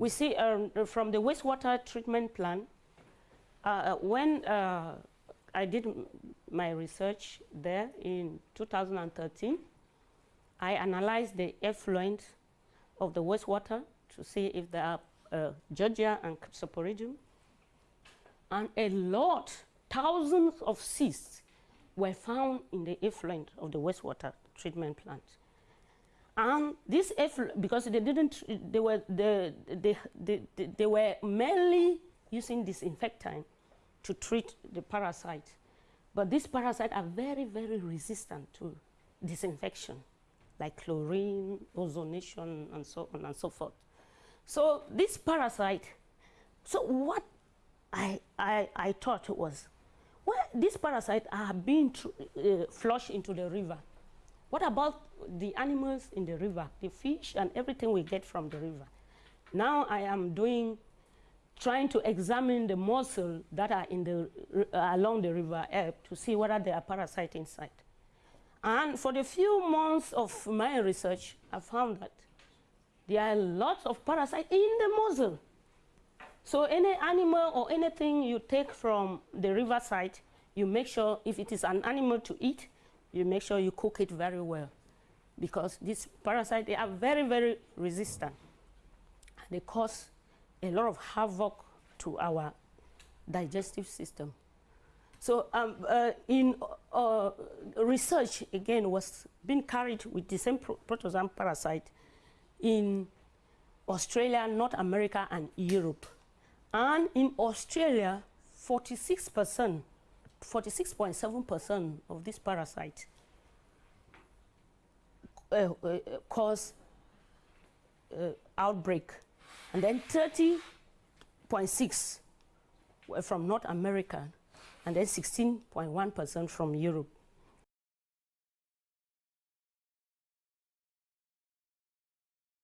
We see um, from the wastewater treatment plant, uh, when uh, I did my research there in 2013, I analyzed the effluent of the wastewater to see if there are uh, Giardia and Cryptosporidium. And a lot, thousands of cysts were found in the effluent of the wastewater treatment plant. And this effluent, because they didn't, they were, they, they, they, they were mainly using disinfectant to treat the parasite. But these parasites are very, very resistant to disinfection, like chlorine, ozonation, and so on and so forth. So this parasite, so what I, I, I thought was, well, these parasites are being uh, flushed into the river. What about the animals in the river, the fish and everything we get from the river? Now I am doing, trying to examine the mussels that are in the, uh, along the river Elbe to see whether there are parasites inside. And for the few months of my research, I found that there are lots of parasites in the mussel. So any animal or anything you take from the riverside, you make sure if it is an animal to eat, you make sure you cook it very well. Because these parasites, they are very, very resistant. They cause a lot of havoc to our digestive system. So um, uh, in uh, research, again, was being carried with the same pro protozoan parasite in Australia, North America, and Europe. And in Australia, 46%, 46.7% of this parasite uh, uh, cause uh, outbreak. And then 30.6 were from North America, and then 16.1% from Europe.